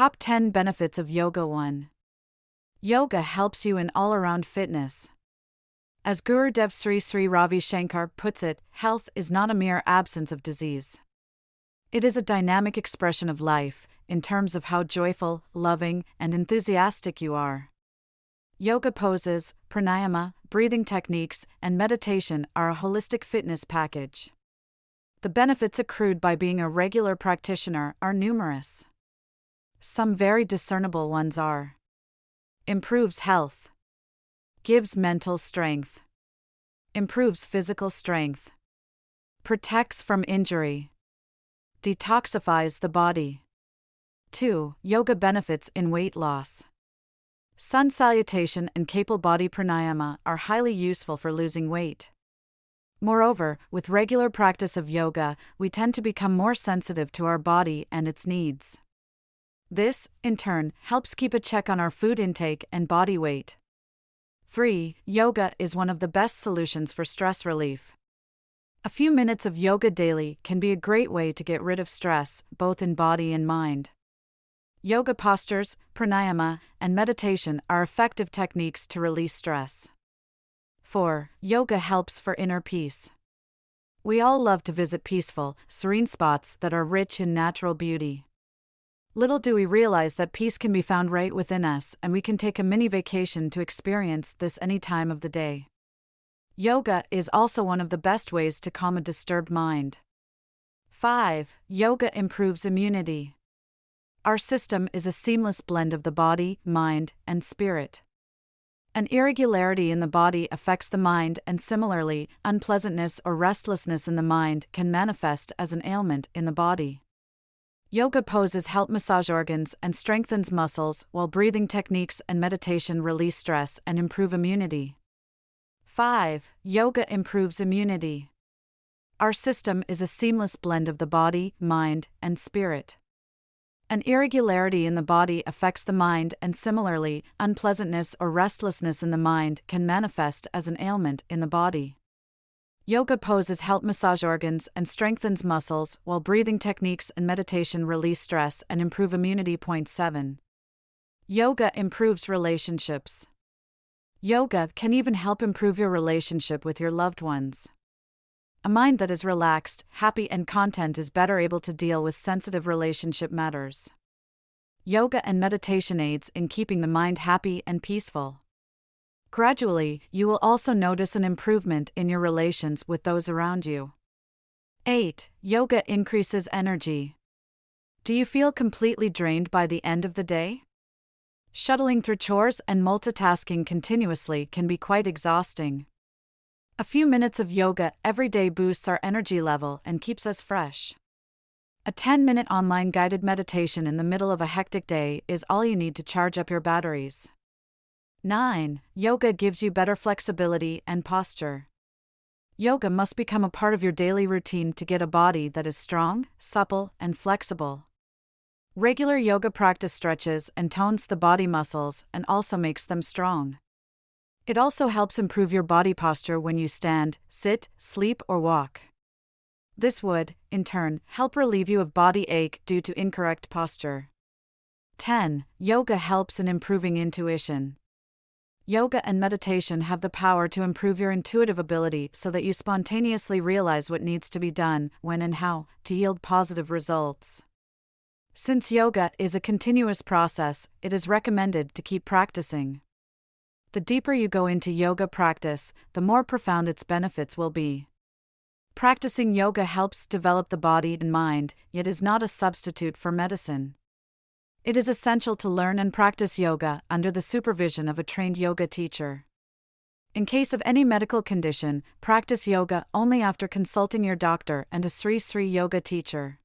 Top 10 Benefits of Yoga 1 Yoga helps you in all around fitness. As Guru Dev Sri Sri Ravi Shankar puts it, health is not a mere absence of disease. It is a dynamic expression of life, in terms of how joyful, loving, and enthusiastic you are. Yoga poses, pranayama, breathing techniques, and meditation are a holistic fitness package. The benefits accrued by being a regular practitioner are numerous. Some very discernible ones are improves health, gives mental strength, improves physical strength, protects from injury, detoxifies the body. 2. Yoga benefits in weight loss. Sun salutation and Kapal Bhati pranayama are highly useful for losing weight. Moreover, with regular practice of yoga, we tend to become more sensitive to our body and its needs. This, in turn, helps keep a check on our food intake and body weight. 3. Yoga is one of the best solutions for stress relief. A few minutes of yoga daily can be a great way to get rid of stress, both in body and mind. Yoga postures, pranayama, and meditation are effective techniques to release stress. 4. Yoga helps for inner peace. We all love to visit peaceful, serene spots that are rich in natural beauty. Little do we realize that peace can be found right within us, and we can take a mini vacation to experience this any time of the day. Yoga is also one of the best ways to calm a disturbed mind. 5. Yoga improves immunity. Our system is a seamless blend of the body, mind, and spirit. An irregularity in the body affects the mind, and similarly, unpleasantness or restlessness in the mind can manifest as an ailment in the body. Yoga poses help massage organs and strengthens muscles, while breathing techniques and meditation release stress and improve immunity. 5. Yoga improves immunity. Our system is a seamless blend of the body, mind, and spirit. An irregularity in the body affects the mind, and similarly, unpleasantness or restlessness in the mind can manifest as an ailment in the body. Yoga poses help massage organs and strengthens muscles, while breathing techniques and meditation release stress and improve immunity. Point 7. Yoga improves relationships. Yoga can even help improve your relationship with your loved ones. A mind that is relaxed, happy, and content is better able to deal with sensitive relationship matters. Yoga and meditation aids in keeping the mind happy and peaceful. Gradually, you will also notice an improvement in your relations with those around you. 8. Yoga increases energy. Do you feel completely drained by the end of the day? Shuttling through chores and multitasking continuously can be quite exhausting. A few minutes of yoga every day boosts our energy level and keeps us fresh. A 10 minute online guided meditation in the middle of a hectic day is all you need to charge up your batteries. 9. Yoga gives you better flexibility and posture. Yoga must become a part of your daily routine to get a body that is strong, supple, and flexible. Regular yoga practice stretches and tones the body muscles and also makes them strong. It also helps improve your body posture when you stand, sit, sleep, or walk. This would, in turn, help relieve you of body ache due to incorrect posture. 10. Yoga helps in improving intuition. Yoga and meditation have the power to improve your intuitive ability so that you spontaneously realize what needs to be done, when and how, to yield positive results. Since yoga is a continuous process, it is recommended to keep practicing. The deeper you go into yoga practice, the more profound its benefits will be. Practicing yoga helps develop the body and mind, yet is not a substitute for medicine. It is essential to learn and practice yoga under the supervision of a trained yoga teacher. In case of any medical condition, practice yoga only after consulting your doctor and a Sri Sri yoga teacher.